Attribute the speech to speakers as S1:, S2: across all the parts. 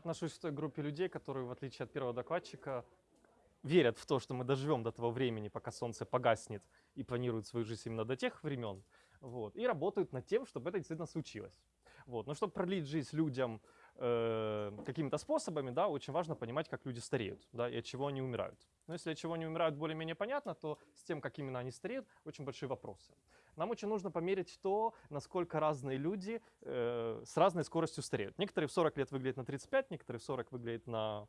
S1: отношусь к той группе людей, которые, в отличие от первого докладчика, верят в то, что мы доживем до того времени, пока солнце погаснет, и планируют свою жизнь именно до тех времен, вот, и работают над тем, чтобы это действительно случилось. Вот. Но чтобы продлить жизнь людям э, какими-то способами, да, очень важно понимать, как люди стареют, да, и от чего они умирают. Но если от чего они умирают более-менее понятно, то с тем, как именно они стареют, очень большие вопросы. Нам очень нужно померить то, насколько разные люди э, с разной скоростью стареют. Некоторые в 40 лет выглядят на 35, некоторые в 40 выглядят на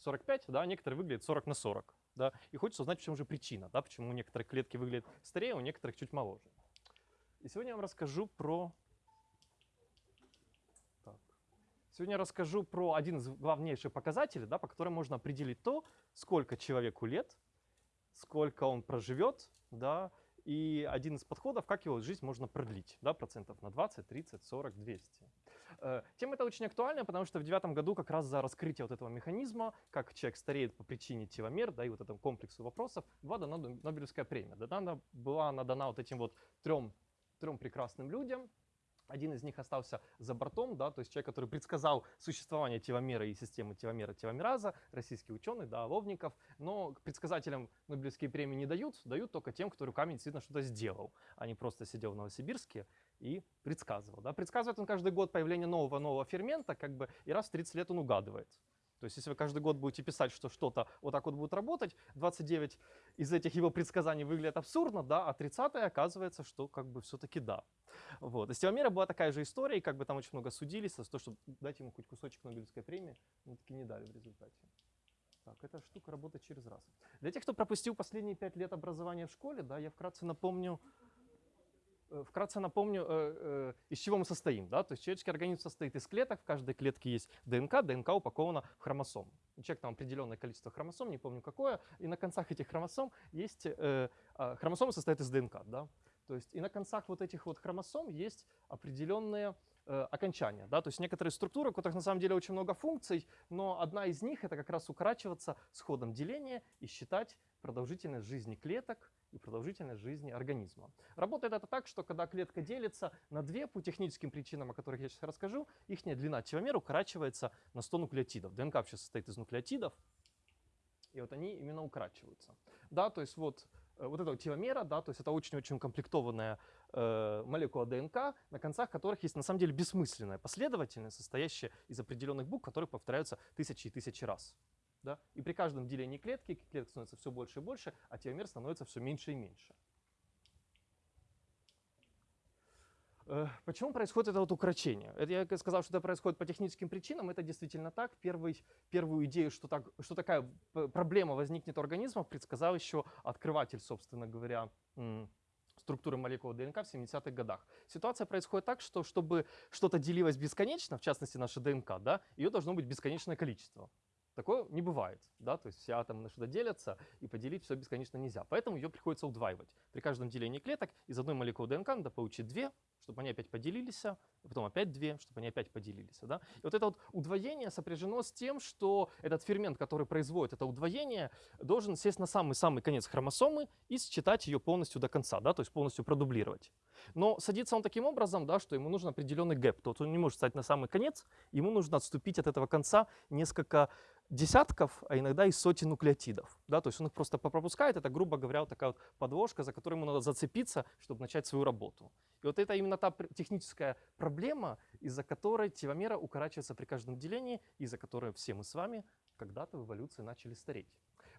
S1: 45, да, некоторые выглядят 40 на 40. Да, и хочется узнать, в чем же причина, да, почему у некоторых клетки выглядят старее, у некоторых чуть моложе. И сегодня я вам расскажу про... Так. Сегодня расскажу про один из главнейших показателей, да, по которым можно определить то, сколько человеку лет, сколько он проживет, да, и один из подходов, как его жизнь можно продлить, да, процентов на 20, 30, 40, 200. Тема эта очень актуальна, потому что в девятом году как раз за раскрытие вот этого механизма, как человек стареет по причине теломер, да, и вот этому комплексу вопросов, была дана Нобелевская премия. Да, она была она дана вот этим вот трем, трем прекрасным людям, один из них остался за бортом, да, то есть человек, который предсказал существование теломера и системы теломера-теломераза, российский ученый, да, Ловников, но предсказателям Нобелевские премии не дают, дают только тем, кто руками действительно что-то сделал, а не просто сидел в Новосибирске и предсказывал. Да. Предсказывает он каждый год появление нового-нового фермента, как бы, и раз в 30 лет он угадывает. То есть если вы каждый год будете писать, что что-то вот так вот будет работать, 29 из этих его предсказаний выглядят абсурдно, да, а 30 оказывается, что как бы все-таки да. Вот. И с Теломера была такая же история, и как бы там очень много судились за то, чтобы дать ему хоть кусочек Нобелевской премии, но таки не дали в результате. Так, эта штука работает через раз. Для тех, кто пропустил последние пять лет образования в школе, да, я вкратце напомню, вкратце напомню, э, э, из чего мы состоим. Да? То есть человеческий организм состоит из клеток, в каждой клетке есть ДНК, ДНК упакована в хромосом. У человека там определенное количество хромосом, не помню какое, и на концах этих хромосом есть, а, хромосомы состоят из ДНК. Да? То есть и на концах вот этих вот хромосом есть определенные окончания. Да? То есть некоторые структуры, у которых на самом деле очень много функций, но одна из них это как раз укорачиваться с ходом деления и считать продолжительность жизни клеток и продолжительность жизни организма. Работает это так, что когда клетка делится на две по техническим причинам, о которых я сейчас расскажу, их длина теломера укорачивается на 100 нуклеотидов. ДНК вообще состоит из нуклеотидов, и вот они именно укорачиваются. Да, то есть вот, э, вот эта теломера, да, то есть это очень-очень комплектованная э, молекула ДНК, на концах которых есть на самом деле бессмысленная последовательность, состоящая из определенных букв, которые повторяются тысячи и тысячи раз. Да? И при каждом делении клетки клеток становится все больше и больше, а теломер становится все меньше и меньше. Э, почему происходит это вот укорочение? Это я сказал, что это происходит по техническим причинам. Это действительно так. Первый, первую идею, что, так, что такая проблема возникнет у организма, предсказал еще открыватель, собственно говоря, структуры молекул ДНК в 70-х годах. Ситуация происходит так, что чтобы что-то делилось бесконечно, в частности наша ДНК, да, ее должно быть бесконечное количество. Такое не бывает, да, то есть все атомы на что-то делятся, и поделить все бесконечно нельзя. Поэтому ее приходится удваивать. При каждом делении клеток из одной молекулы ДНК надо получить две, чтобы они опять поделились, потом опять две, чтобы они опять поделились. Да? И вот это вот удвоение сопряжено с тем, что этот фермент, который производит это удвоение, должен сесть на самый-самый конец хромосомы и считать ее полностью до конца, да, то есть полностью продублировать. Но садится он таким образом, да, что ему нужен определенный гэп. То есть он не может стать на самый конец, ему нужно отступить от этого конца несколько десятков, а иногда и сотен нуклеотидов. Да, то есть он их просто пропускает. Это, грубо говоря, вот такая вот подложка, за которой ему надо зацепиться, чтобы начать свою работу. И вот это именно та техническая проблема, из-за которой теломера укорачивается при каждом делении, из-за которой все мы с вами когда-то в эволюции начали стареть.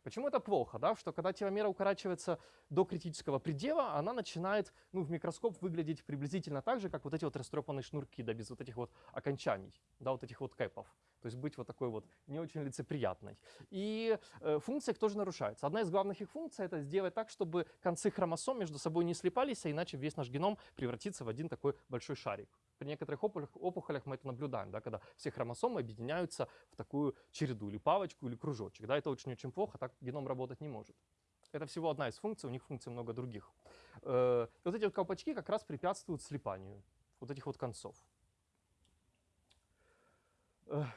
S1: Почему это плохо? Да? Что когда теломера укорачивается до критического предела, она начинает ну, в микроскоп выглядеть приблизительно так же, как вот эти вот растрепанные шнурки, да, без вот этих вот окончаний, да, вот этих вот кэпов. То есть быть вот такой вот не очень лицеприятной. И э, функция их тоже нарушается. Одна из главных их функций — это сделать так, чтобы концы хромосом между собой не слипались, а иначе весь наш геном превратится в один такой большой шарик. При некоторых опухолях мы это наблюдаем, да, когда все хромосомы объединяются в такую череду, или палочку, или кружочек. Да, это очень-очень плохо, так геном работать не может. Это всего одна из функций, у них функций много других. Э, вот эти вот колпачки как раз препятствуют слипанию вот этих вот концов.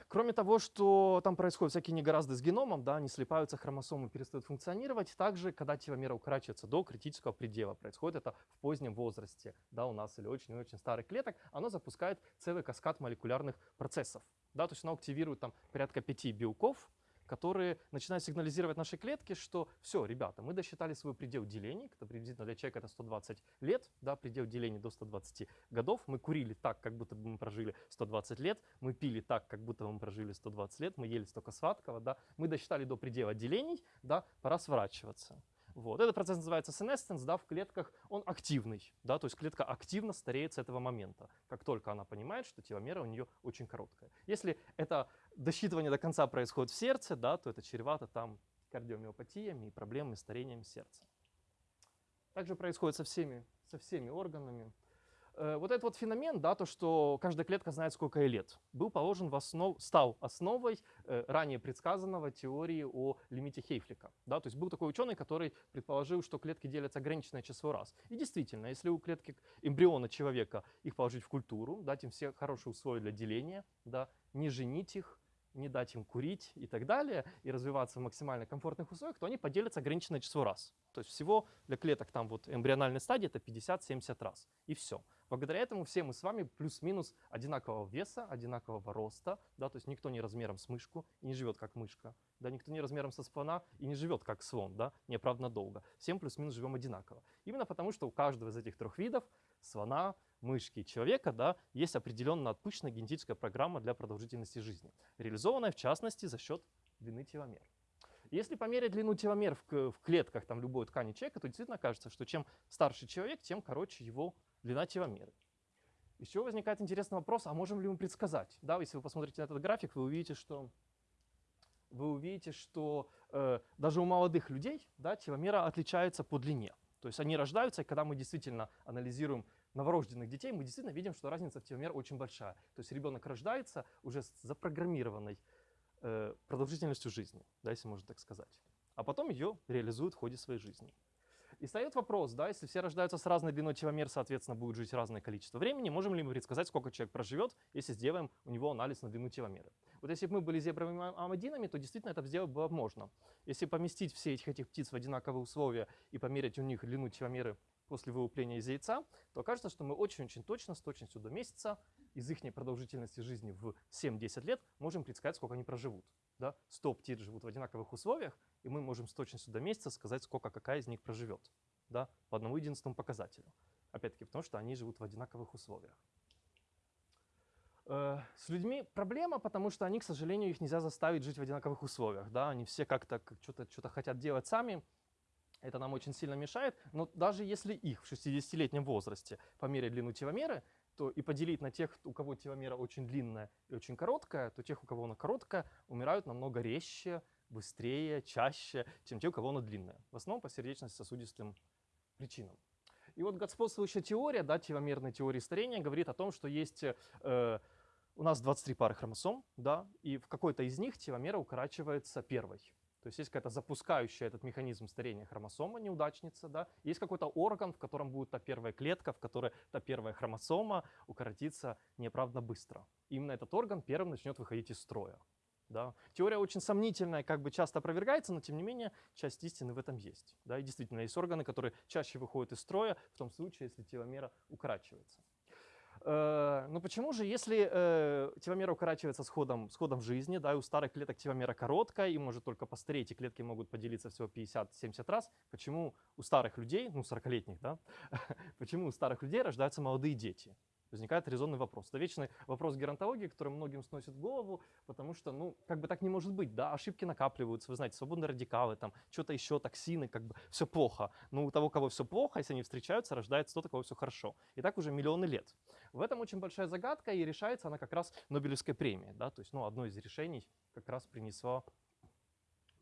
S1: Кроме того, что там происходят всякие негоразды с геномом, да, они слипаются, хромосомы перестают функционировать, также, когда теломера укорачивается до критического предела, происходит это в позднем возрасте, да, у нас или очень-очень старых клеток, оно запускает целый каскад молекулярных процессов. Да, то есть она активирует там порядка пяти белков, которые начинают сигнализировать нашей клетке, что все, ребята, мы досчитали свой предел деления, это приблизительно для человека это 120 лет, да, предел деления до 120 годов, мы курили так, как будто бы мы прожили 120 лет, мы пили так, как будто бы мы прожили 120 лет, мы ели столько сладкого, да, мы досчитали до предела делений, да, пора сворачиваться. Вот. Этот процесс называется senescence, да, в клетках он активный, да, то есть клетка активно стареет с этого момента, как только она понимает, что теломера у нее очень короткая. Если это досчитывание до конца происходит в сердце, да, то это чревато там кардиомиопатиями и проблемами старением сердца. Также происходит со всеми, со всеми органами. Э, вот этот вот феномен, да, то, что каждая клетка знает, сколько ей лет, был положен в основ, стал основой э, ранее предсказанного теории о лимите Хейфлика. Да, то есть был такой ученый, который предположил, что клетки делятся ограниченное число раз. И действительно, если у клетки эмбриона человека их положить в культуру, дать им все хорошие условия для деления, да, не женить их, не дать им курить и так далее, и развиваться в максимально комфортных условиях, то они поделятся ограниченное число раз. То есть всего для клеток там вот эмбриональной стадии это 50-70 раз. И все. Благодаря этому все мы с вами плюс-минус одинакового веса, одинакового роста, да, то есть никто не размером с мышку и не живет как мышка, да, никто не размером со слона и не живет как слон, да, неоправданно долго. Всем плюс-минус живем одинаково. Именно потому, что у каждого из этих трех видов, слона, мышки человека, да, есть определенно отпущенная генетическая программа для продолжительности жизни, реализованная в частности за счет длины теломер. Если померить длину теломер в, клетках там, любой ткани человека, то действительно кажется, что чем старше человек, тем короче его длина теломеры. Чего возникает интересный вопрос, а можем ли мы предсказать? Да, если вы посмотрите на этот график, вы увидите, что, вы увидите, что э, даже у молодых людей да, теломера отличается по длине. То есть они рождаются, и когда мы действительно анализируем новорожденных детей, мы действительно видим, что разница в теломер очень большая. То есть ребенок рождается уже с запрограммированной э, продолжительностью жизни, да, если можно так сказать. А потом ее реализуют в ходе своей жизни. И встает вопрос, да, если все рождаются с разной длиной теломер, соответственно, будет жить разное количество времени, можем ли мы предсказать, сколько человек проживет, если сделаем у него анализ на длину теломеры? Вот если бы мы были зебровыми амадинами, то действительно это сделать было можно. Если поместить все этих, этих птиц в одинаковые условия и померить у них длину теломеры после вылупления из яйца, то окажется, что мы очень-очень точно, с точностью до месяца, из их продолжительности жизни в 7-10 лет, можем предсказать, сколько они проживут. Да? 100 птиц живут в одинаковых условиях, и мы можем с точностью до месяца сказать, сколько какая из них проживет. Да? По одному единственному показателю. Опять-таки, потому что они живут в одинаковых условиях. Э, с людьми проблема, потому что они, к сожалению, их нельзя заставить жить в одинаковых условиях. Да? Они все как-то что-то что хотят делать сами, это нам очень сильно мешает, но даже если их в 60-летнем возрасте померить длину теломеры, то и поделить на тех, у кого теломера очень длинная и очень короткая, то тех, у кого она короткая, умирают намного резче, быстрее, чаще, чем те, у кого она длинная. В основном по сердечно-сосудистым причинам. И вот господствующая теория, да, теломерной теории старения, говорит о том, что есть э, у нас 23 пары хромосом, да, и в какой-то из них теломера укорачивается первой. То есть есть какая-то запускающая этот механизм старения хромосома, неудачница, да, есть какой-то орган, в котором будет та первая клетка, в которой та первая хромосома укоротится неправда быстро. Именно этот орган первым начнет выходить из строя. Да. Теория очень сомнительная, как бы часто опровергается, но тем не менее часть истины в этом есть. Да. И действительно есть органы, которые чаще выходят из строя в том случае, если теломера укорачивается. Э, но почему же, если э, теломера укорачивается с ходом, с ходом жизни, да, и у старых клеток теломера короткая, и может только постареть, и клетки могут поделиться всего 50-70 раз, почему у старых людей, ну 40-летних, да, почему у старых людей рождаются молодые дети? Возникает резонный вопрос. Это вечный вопрос геронтологии, который многим сносит голову, потому что, ну, как бы так не может быть, да, ошибки накапливаются, вы знаете, свободные радикалы, там, что-то еще, токсины, как бы все плохо. Но у того, кого все плохо, если они встречаются, рождается тот, у кого все хорошо. И так уже миллионы лет. В этом очень большая загадка, и решается она как раз Нобелевской премией, да, то есть, ну, одно из решений как раз принесла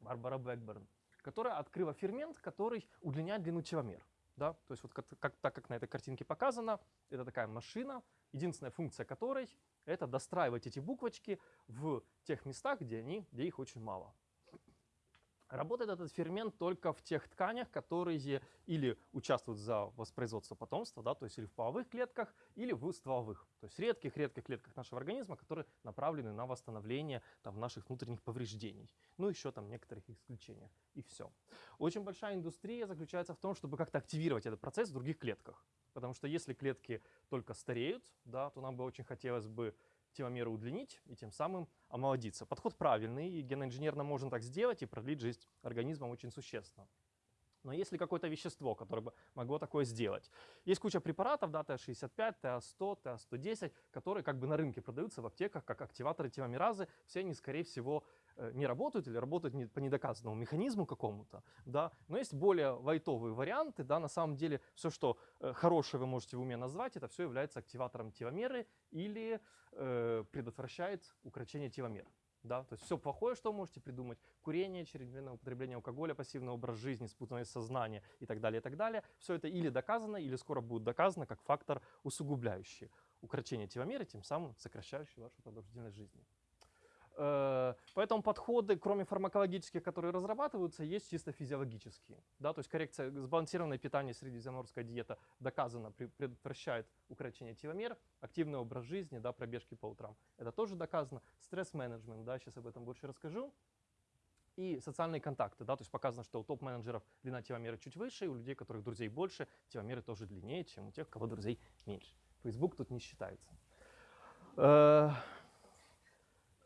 S1: Барбара Блэкберн, которая открыла фермент, который удлиняет длину теломер. Да? То есть вот как, как, так как на этой картинке показано, это такая машина, единственная функция которой это достраивать эти буквочки в тех местах, где, они, где их очень мало. Работает этот фермент только в тех тканях, которые или участвуют за воспроизводство потомства, да, то есть или в половых клетках, или в стволовых, то есть редких-редких клетках нашего организма, которые направлены на восстановление там, наших внутренних повреждений. Ну, еще там некоторых исключениях. И все. Очень большая индустрия заключается в том, чтобы как-то активировать этот процесс в других клетках. Потому что если клетки только стареют, да, то нам бы очень хотелось бы теломеры удлинить и тем самым омолодиться. Подход правильный, и геноинженерно можно так сделать и продлить жизнь организма очень существенно. Но есть ли какое-то вещество, которое бы могло такое сделать? Есть куча препаратов, да, ТА-65, ТА-100, ТА-110, которые как бы на рынке продаются в аптеках как активаторы теломеразы. Все они, скорее всего, не работают или работают по недоказанному механизму какому-то, да. Но есть более вайтовые варианты, да, на самом деле все, что э, хорошее вы можете в уме назвать, это все является активатором теломеры или э, предотвращает укорочение теломер. Да, то есть все плохое, что вы можете придумать, курение, чрезмерное употребление алкоголя, пассивный образ жизни, спутанность сознания и так далее, и так далее. Все это или доказано, или скоро будет доказано как фактор усугубляющий укорочение теломеры, тем самым сокращающий вашу продолжительность жизни. Э, поэтому подходы, кроме фармакологических, которые разрабатываются, есть чисто физиологические. Да, то есть коррекция, сбалансированное питание, средиземноморская диета доказано предотвращает укорочение теломер, активный образ жизни, да, пробежки по утрам. Это тоже доказано. Стресс-менеджмент, да, сейчас об этом больше расскажу. И социальные контакты, да, то есть показано, что у топ-менеджеров длина теломеры чуть выше, и у людей, у которых друзей больше, теломеры тоже длиннее, чем у тех, у кого друзей меньше. Facebook тут не считается.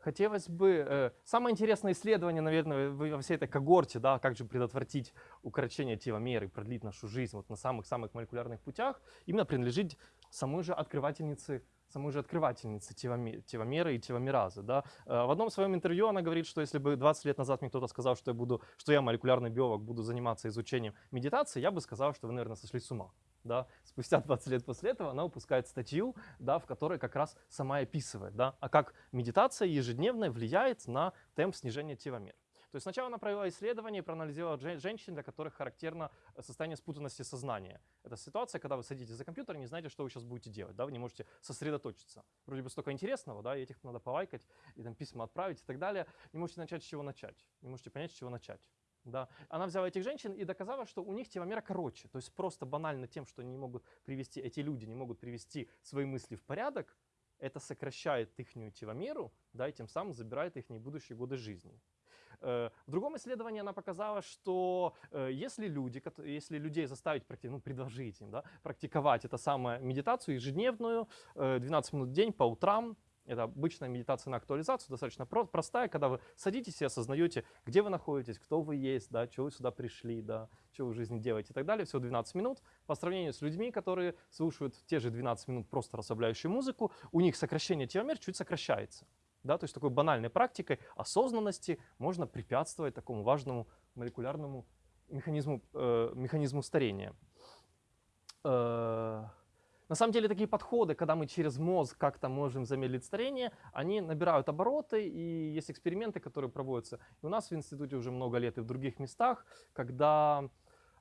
S1: Хотелось бы... Э, самое интересное исследование, наверное, во всей этой когорте, да, как же предотвратить укорочение теломер и продлить нашу жизнь вот на самых-самых молекулярных путях, именно принадлежит самой же открывательнице самой же открывательницы теломеры и теломеразы. Да. Э, в одном своем интервью она говорит, что если бы 20 лет назад мне кто-то сказал, что я, буду, что я молекулярный биолог, буду заниматься изучением медитации, я бы сказал, что вы, наверное, сошли с ума да, спустя 20 лет после этого она выпускает статью, да, в которой как раз сама описывает, да, а как медитация ежедневная влияет на темп снижения теломер. То есть сначала она провела исследование и проанализировала женщин, для которых характерно э, состояние спутанности сознания. Это ситуация, когда вы садитесь за компьютер и не знаете, что вы сейчас будете делать, да, вы не можете сосредоточиться. Вроде бы столько интересного, да, и этих надо полайкать, и там письма отправить и так далее. Не можете начать с чего начать, не можете понять, с чего начать. Да. Она взяла этих женщин и доказала, что у них теломера короче. То есть просто банально тем, что они не могут привести, эти люди не могут привести свои мысли в порядок, это сокращает их теломеру, да, и тем самым забирает их будущие годы жизни. Э, в другом исследовании она показала, что э, если, люди, если людей заставить, ну, предложить им да, практиковать это самое медитацию ежедневную, 12 э, минут в день по утрам, это обычная медитация на актуализацию, достаточно простая, когда вы садитесь и осознаете, где вы находитесь, кто вы есть, да, что вы сюда пришли, да, что вы в жизни делаете и так далее. Всего 12 минут. По сравнению с людьми, которые слушают те же 12 минут просто расслабляющую музыку, у них сокращение теломер чуть сокращается. Да, то есть такой банальной практикой осознанности можно препятствовать такому важному молекулярному механизму, э, механизму старения. Э, на самом деле такие подходы, когда мы через мозг как-то можем замедлить старение, они набирают обороты, и есть эксперименты, которые проводятся и у нас в институте уже много лет, и в других местах, когда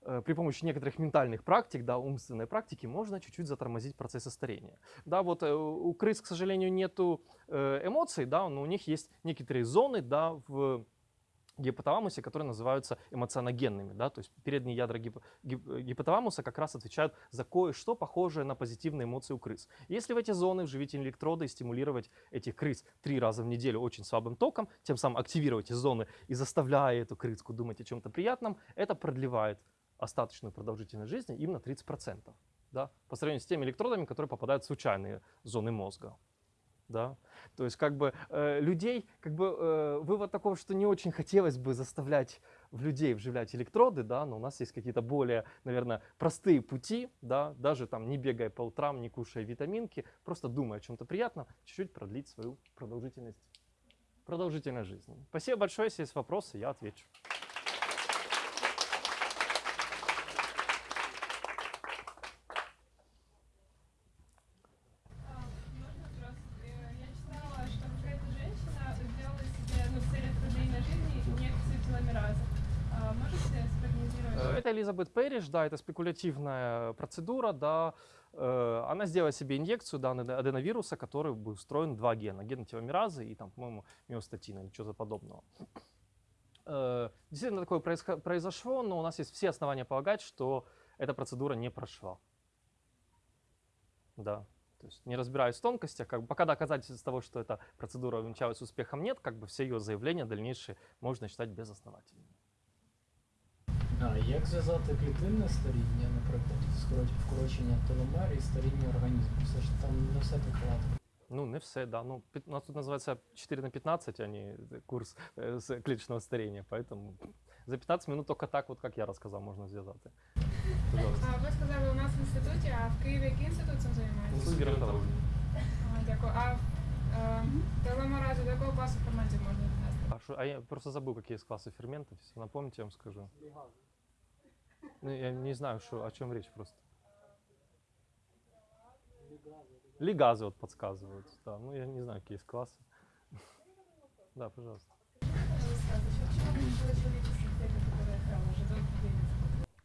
S1: э, при помощи некоторых ментальных практик, да, умственной практики, можно чуть-чуть затормозить процессы старения. Да, вот э, у крыс, к сожалению, нету э, эмоций, да, но у них есть некоторые зоны, да, в гипоталамусе, которые называются эмоционогенными. Да? То есть передние ядра гип гип гипоталамуса как раз отвечают за кое-что похожее на позитивные эмоции у крыс. Если в эти зоны вживить электроды и стимулировать этих крыс три раза в неделю очень слабым током, тем самым активировать эти зоны и заставляя эту крыску думать о чем-то приятном, это продлевает остаточную продолжительность жизни им на 30%. Да? По сравнению с теми электродами, которые попадают в случайные зоны мозга да. То есть как бы э, людей, как бы э, вывод такого, что не очень хотелось бы заставлять в людей вживлять электроды, да, но у нас есть какие-то более, наверное, простые пути, да, даже там не бегая по утрам, не кушая витаминки, просто думая о чем-то приятном, чуть-чуть продлить свою продолжительность, продолжительность жизни. Спасибо большое, если есть вопросы, я отвечу. Элизабет Перриш, да, это спекулятивная процедура, да, э, она сделала себе инъекцию да, аденовируса, который был устроен два гена, ген теломеразы и там, по-моему, миостатина или чего-то подобного. Э, действительно такое произошло, но у нас есть все основания полагать, что эта процедура не прошла. Да. То есть не разбираюсь в тонкостях, как бы, пока доказательств того, что эта процедура увенчалась успехом нет, как бы все ее заявления дальнейшие можно считать безосновательными.
S2: А як зв'язати клітинне старіння, наприклад, вкорочення теломер і старіння організму? Все ж там не все так гладко.
S1: Ну, не все, да. Ну, пі- у нас тут називається 4 на 15, а не курс е, з кліточного старіння, поэтому за 15 минут только так, вот как я розказав, можна зв'язати. Пожалуйста.
S3: А ви сказали у нас в інституті, а в Києві який інститут цим займається?
S1: З геронтології.
S3: Ага, дякую. А е, телеморазу до якого класу ферментів можна віднести?
S1: А, шо, а я просто забыл, какие есть классы ферментов. Если напомните, я вам скажу. Ну, я не знаю, что, о чем речь просто. Лигазы вот подсказывают. Да, ну я не знаю, какие есть классы. Да, пожалуйста.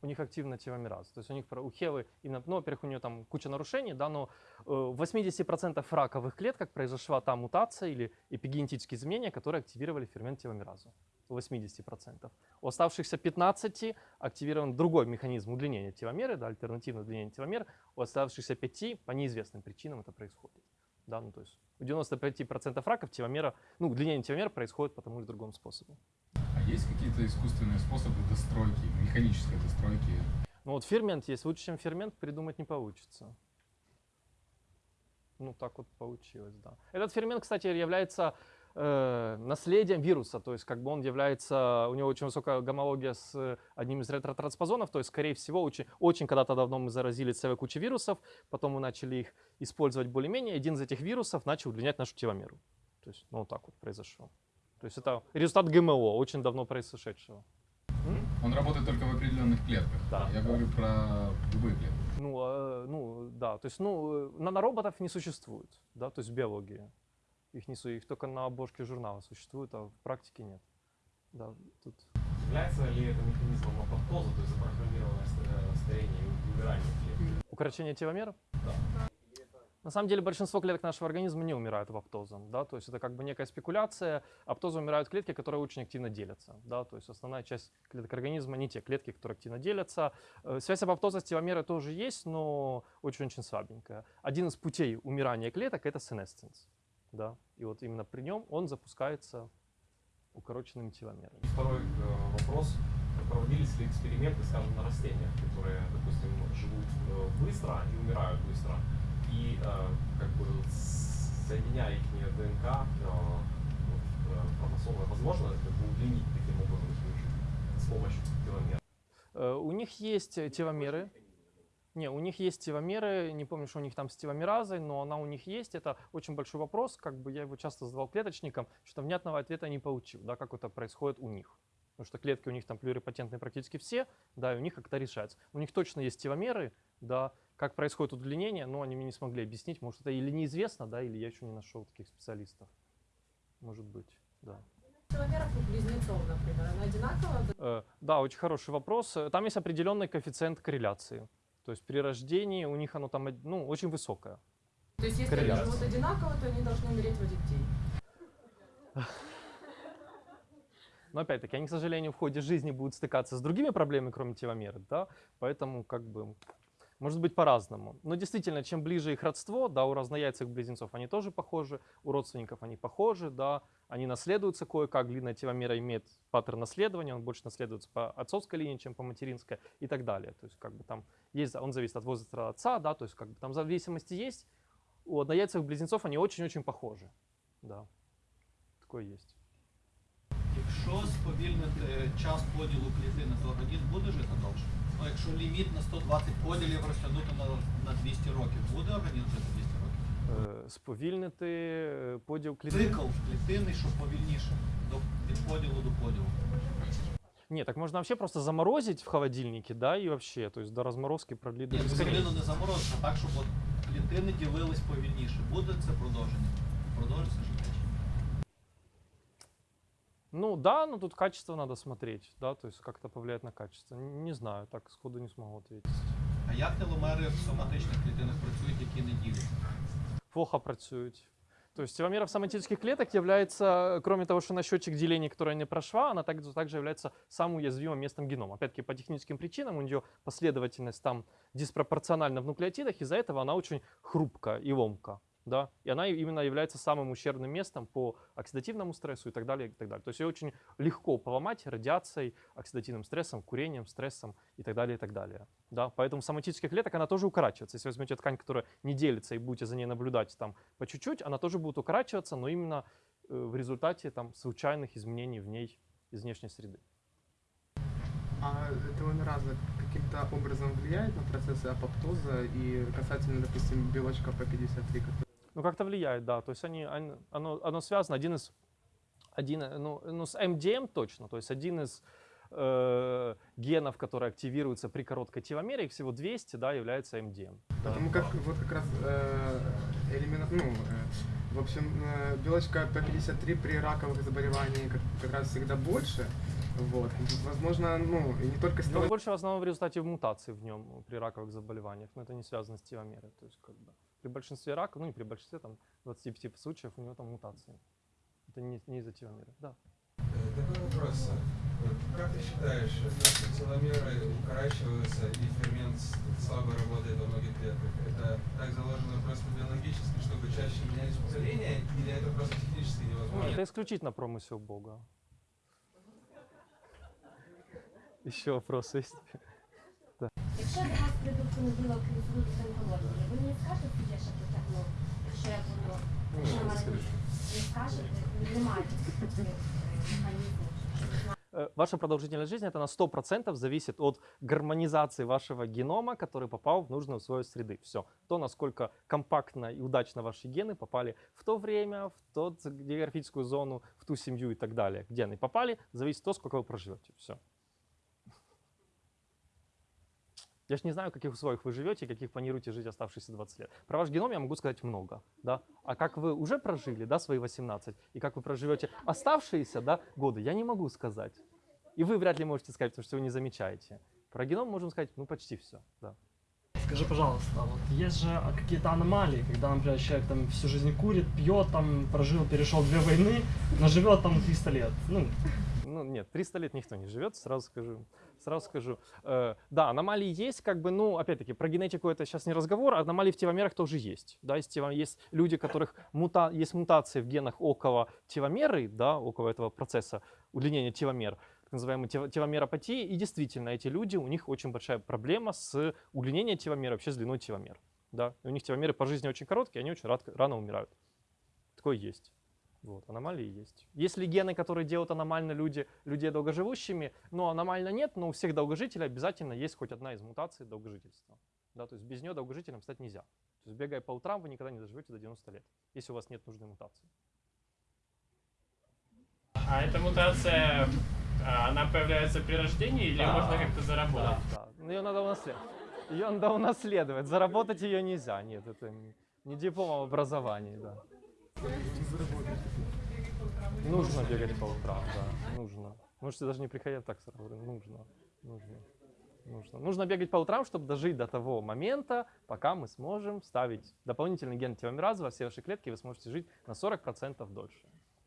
S1: у них активно теломераза. То есть у них у Хевы, именно, ну, во-первых, у нее там куча нарушений, да, но э, в 80% раковых клеток произошла та мутация или эпигенетические изменения, которые активировали фермент теломеразу. У 80%. У оставшихся 15 активирован другой механизм удлинения теломеры, да, альтернативное удлинение теломер. У оставшихся 5 по неизвестным причинам это происходит. Да, ну, то есть у 95% раков теломера, ну, удлинение теломер происходит по тому или другому способу.
S4: А есть какие-то искусственные способы достройки, механической достройки?
S1: Ну вот фермент есть, лучше, чем фермент, придумать не получится. Ну так вот получилось, да. Этот фермент, кстати, является э, наследием вируса, то есть как бы он является, у него очень высокая гомология с э, одним из ретротранспозонов, то есть скорее всего очень, очень когда-то давно мы заразили целой кучей вирусов, потом мы начали их использовать более-менее, один из этих вирусов начал удлинять нашу теломеру. То есть ну вот так вот произошло. То есть это результат ГМО, очень давно произошедшего.
S4: Он работает только в определенных клетках.
S1: Да.
S4: Я говорю про любые клетки.
S1: Ну, э, ну, да, то есть, ну, э, нанороботов не существует, да, то есть в биологии. Их, не, су- их только на обложке журнала существует, а в практике нет. Да, тут...
S5: Является ли это механизмом апоптоза, то есть запрограммированное ст- э, старение и умирание клетки?
S1: Укорочение теломер?
S5: Да.
S1: На самом деле большинство клеток нашего организма не умирают аптозом, да, то есть это как бы некая спекуляция. Аптозом умирают клетки, которые очень активно делятся, да, то есть основная часть клеток организма не те клетки, которые активно делятся. Э, Связь апоптоза с теломерой тоже есть, но очень-очень слабенькая. Один из путей умирания клеток это сенесценс, да, и вот именно при нем он запускается укороченными теломерами.
S5: Второй э, вопрос. Проводились ли эксперименты, скажем, на растениях, которые, допустим, живут э, быстро и умирают быстро, и э, как бы соединяя их ДНК, э, вот, э, хромосомы, возможно как бы удлинить таким образом жизнь с помощью теломер?
S1: Э, У них есть теломеры, Не, у них есть теломеры, не помню, что у них там с теломеразой, но она у них есть. Это очень большой вопрос, как бы я его часто задавал клеточникам, что внятного ответа не получил, да, как это происходит у них. Потому что клетки у них там плюрипатентные практически все, да, и у них как-то решается. У них точно есть теломеры, да, как происходит удлинение, но они мне не смогли объяснить. Может, это или неизвестно, да, или я еще не нашел таких специалистов. Может быть, да.
S6: Теломеров у близнецов, например, она одинаковая?
S1: Э, Да, очень хороший вопрос. Там есть определенный коэффициент корреляции. То есть при рождении у них оно там ну, очень высокое.
S6: То есть если они
S1: Корреляция.
S6: живут одинаково, то они должны умереть в один день.
S1: Но опять-таки, они, к сожалению, в ходе жизни будут стыкаться с другими проблемами, кроме теломеры, да, поэтому как бы может быть по-разному. Но действительно, чем ближе их родство, да, у разнояйцевых близнецов они тоже похожи, у родственников они похожи, да, они наследуются кое-как, длинная теломера имеет паттерн наследования, он больше наследуется по отцовской линии, чем по материнской и так далее. То есть как бы там есть, он зависит от возраста отца, да, то есть как бы там зависимости есть. У однояйцевых близнецов они очень-очень похожи, да, такое есть.
S7: Якщо сповільнити час поділу клітини, то організм буде жити довше. Ну, якщо ліміт на 120 поділів розтягнути на, на 200 років, буде організм жити 200 років?
S1: Е, Сповільнити е, поділ клітин.
S7: Цикл клітини, що повільніше до, від поділу до поділу.
S1: Нет, так можно вообще просто заморозить в холодильнике, да, и вообще, то есть до разморозки продлить до
S7: Ні, ну,
S1: бесконечности.
S7: клітину не заморозити, а так, щоб от клітини ділились повільніше. Буде це продовження? Продовжиться життя? чи ні?
S1: Ну да, но тут качество надо смотреть, да, то есть как-то повлияет на качество. Н- Не знаю, так сходу не смогу ответить.
S7: А як теломери в соматичних клітинах працюють, які не діляться?
S1: Плохо працюють. То есть теломера в соматических клеток является, кроме того, что на счетчик деления, которая не прошла, она также, также является самым уязвимым местом генома. Опять-таки по техническим причинам у нее последовательность там диспропорциональна в нуклеотидах, из-за этого она очень хрупкая и ломка. да, и она именно является самым ущербным местом по оксидативному стрессу и так далее, и так далее. То есть ее очень легко поломать радиацией, оксидативным стрессом, курением, стрессом и так далее, и так далее. Да, поэтому соматических клеток она тоже укорачивается. Если возьмете ткань, которая не делится, и будете за ней наблюдать там по чуть-чуть, она тоже будет укорачиваться, но именно э, в результате там случайных изменений в ней из внешней среды.
S8: А теломераза каким-то образом влияет на процессы апоптоза и касательно, допустим, белочка P53, который
S1: Ну, как-то влияет, да. То есть они, оно, оно связано, один из, один, ну, ну, с МДМ точно, то есть один из э, генов, которые активируются при короткой теломере, всего 200, да, является МДМ.
S8: Потому как вот как раз э, элемент, ну, э, в общем, э, белочка P53 при раковых заболеваниях как, как раз всегда больше. Вот. Возможно, ну, и не только с
S1: Но
S8: того,
S1: больше в основном в результате мутаций в нем при раковых заболеваниях, но это не связано с теломерой. То есть как бы при большинстве раков, ну не при большинстве, там 25 случаев у него там мутации. Это не, не из-за теломеры, да.
S9: Э, Такой вопрос. Вот Как ты считаешь, если теломеры укорачиваются и фермент слабо работает во многих клетках, это так заложено просто биологически, чтобы чаще менялись поколения, или это просто технически
S1: Ну,
S9: невозможно?
S1: это исключительно промысел Бога. Еще вопросы есть?
S10: Якщо до вас прийду в понеділок з онкології, ви мені скажете, де ще потягну, якщо я буду, якщо в мене не скажете, немає таких е, механізмів, щоб знати.
S1: Э, Ваша продолжительность жизни это на 100% зависит от гармонизации вашего генома, который попал в нужную свою среды. Все. То, насколько компактно и удачно ваши гены попали в то время, в тот географическую зону, в ту семью и так далее, где они попали, зависит от того, сколько вы проживете. Все. Я же не знаю, каких условиях вы живете каких планируете жить оставшиеся 20 лет. Про ваш геном я могу сказать много, да. А как вы уже прожили, да, свои 18, и как вы проживете оставшиеся, да, годы, я не могу сказать. И вы вряд ли можете сказать, потому что вы не замечаете. Про геном можем сказать, ну, почти все, да.
S11: Скажи, пожалуйста, вот есть же а, какие-то аномалии, когда, например, человек там всю жизнь курит, пьет, там прожил, перешел две войны, но живет там 300 лет. Ну,
S1: Ну, нет, 300 лет никто не живет, сразу скажу. Сразу скажу. Э, да, аномалии есть, как бы, ну, опять-таки, про генетику это сейчас не разговор, аномалии в теломерах тоже есть. Да, есть, есть люди, у которых мута, есть мутации в генах около теломеры, да, около этого процесса удлинения теломер, так называемой тело- теломеропатии, и действительно, эти люди, у них очень большая проблема с удлинением теломер, вообще с длиной теломер. Да, и у них теломеры по жизни очень короткие, они очень рано умирают. Такое есть. Вот, аномалии есть. Есть ли гены, которые делают аномально люди, людей долгоживущими? Но аномально нет, но у всех долгожителей обязательно есть хоть одна из мутаций долгожительства. Да, то есть без нее долгожителем стать нельзя. То есть бегая по утрам, вы никогда не доживете до 90 лет, если у вас нет нужной мутации.
S12: А эта мутация, а, она появляется при рождении или
S1: Да.
S12: можно как-то заработать?
S1: Да, но ее надо унаследовать. Ее надо унаследовать. Заработать ее нельзя. Нет, это не- диплом об образовании, да. Нужно бегать по утрам, да, нужно. Можете даже не приходить так сразу, говорю, нужно, нужно, нужно. Нужно бегать по утрам, чтобы дожить до того момента, пока мы сможем вставить дополнительный ген теломеразы во все ваши клетки, и вы сможете жить на 40% дольше.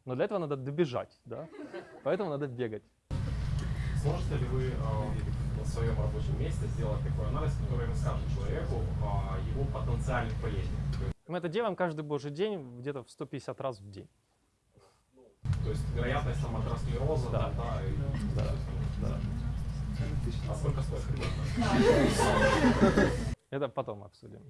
S1: Но для этого надо добежать, да, поэтому надо бегать.
S5: Сможете ли вы э, на своем рабочем месте сделать такой анализ, который расскажет человеку о его потенциальных болезнях?
S1: Мы это делаем каждый божий день, где-то в 150 раз в день.
S5: То есть вероятность там, атеросклероза,
S1: Да.
S5: да, и
S1: Да, да.
S5: А сколько стоит?
S1: Это потом обсудим.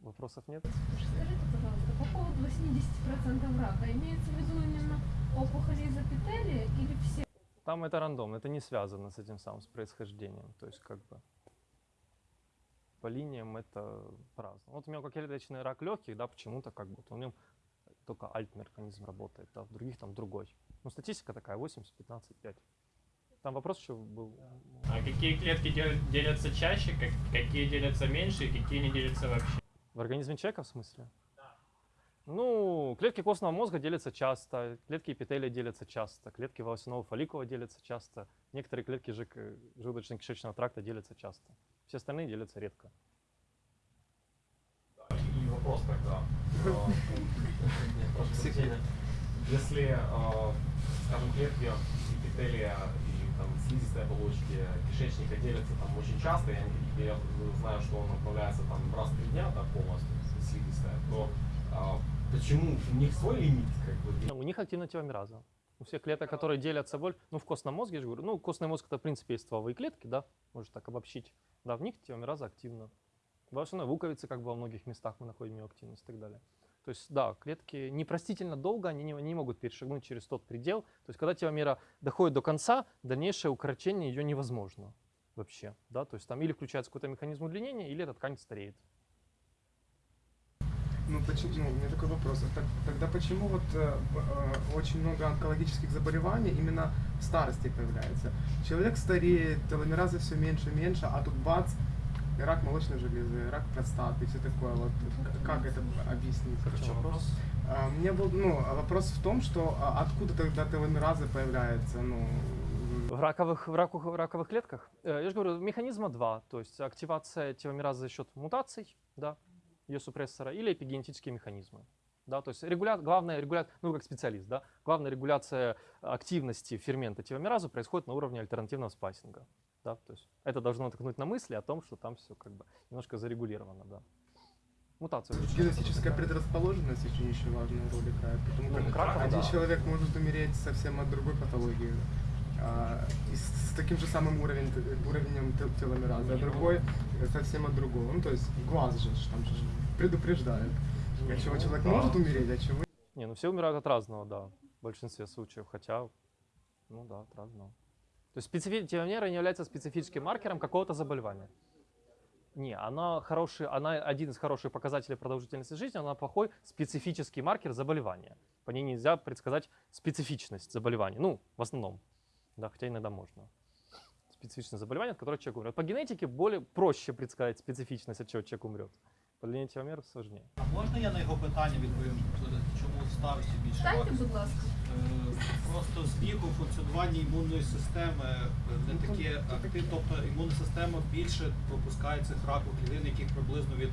S1: Вопросов нет?
S13: Скажите, пожалуйста, по поводу 80% рака, имеется в виду именно опухоли из эпителия или все?
S1: Там это рандом, это не связано с этим самым, с происхождением. То есть как бы по линиям это по-разному. Вот у меня клеточный рак легких, да, почему-то как бы вот у него только альт-механизм работает, да, в других там другой. Ну, статистика такая, 80, 15, 5. Там вопрос еще был.
S12: А какие клетки дел- делятся чаще, как- какие делятся меньше и какие не делятся вообще?
S1: В организме человека в смысле? Ну, клетки костного мозга делятся часто, клетки эпителия делятся часто, клетки волосяного фолликула делятся часто, некоторые клетки желудочно-кишечного тракта делятся часто. Все остальные делятся редко.
S5: Вопрос тогда. прощения. Если, э, скажем, клетки эпителия и там, слизистой оболочки кишечника делятся там очень часто, я, знаю, что он отправляется там раз в три дня, да, полностью слизистая, то а, почему у них свой лимит, как бы,
S1: У них активна теломераза. У всех клеток, которые делятся боль, ну, в костном мозге, я же говорю, ну, костный мозг это, в принципе, есть стволовые клетки, да, можно так обобщить. Да, в них теломераза активна. В основной луковице, как бы во многих местах мы находим ее активность и так далее. То есть, да, клетки непростительно долго, они не, не могут перешагнуть через тот предел. То есть, когда теломера доходит до конца, дальнейшее укорочение ее невозможно вообще. Да? То есть, там или включается какой-то механизм удлинения, или эта ткань стареет.
S8: Ну, почему, ну, у меня такой вопрос. А так- Тогда почему вот э, э, очень много онкологических заболеваний именно в старости появляется? Человек стареет, теломеразы все меньше и меньше, а тут бац, рак молочной железы, рак простаты и все такое. Вот к- как это объяснить?
S1: Чем вопрос?
S8: А, У меня был, ну, а вопрос в том, что а, откуда тогда теломеразы появляются, ну,
S1: В раковых, в раку- в раковых клетках? Э, Я же говорю, механизма два. То есть активация теломеразы за счет мутаций, да, ее супрессора, или эпигенетические механизмы. Да, то есть регуля... главная регуляция, ну как специалист, да, главная регуляция активности фермента теломеразы происходит на уровне альтернативного спайсинга. Да, то есть это должно натолкнуть на мысли о том, что там все как бы немножко зарегулировано, да. Мутация.
S8: генетическая предрасположенность очень еще важную роль играет, потому
S1: Ну,
S8: как
S1: раку,
S8: один
S1: да.
S8: человек может умереть совсем от другой патологии. а, и с, с таким же самым уровень, уровнем те- теломеразы, а другой совсем от другого. Ну, то есть глаз же там же предупреждает. От чего человек
S1: да.
S8: может умереть, от чего
S1: Не, ну все умирают от разного, да, в большинстве случаев, хотя, ну да, от разного. То есть специфи... теломера не является специфическим маркером какого-то заболевания. Не, она хороший, она один из хороших показателей продолжительности жизни, она плохой специфический маркер заболевания. По ней нельзя предсказать специфичность заболевания. Ну, в основном, да, хотя иногда можно. Специфичное заболевание, от которого человек умрет. По генетике более проще предсказать специфичность, от чего человек умрет. По длине теломер сложнее.
S7: А можна я на його питання відповім, чому в старості більше
S13: Дайте,
S7: років?
S13: будь ласка.
S7: Просто з віку функціонування імунної системи е, не таке активне, тобто імунна система більше пропускає цих ракових клітин, яких приблизно від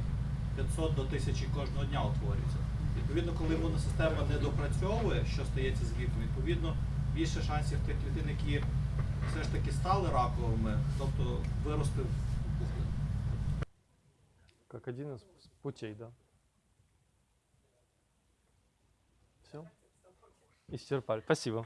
S7: 500 до 1000 кожного дня утворюється. Відповідно, коли імунна система не допрацьовує, що стається з віком, відповідно більше шансів тих клітин, які все ж таки стали раковими, тобто вирости в пухлину.
S1: Как один из путей, да. Все? Исчерпали. Спасибо.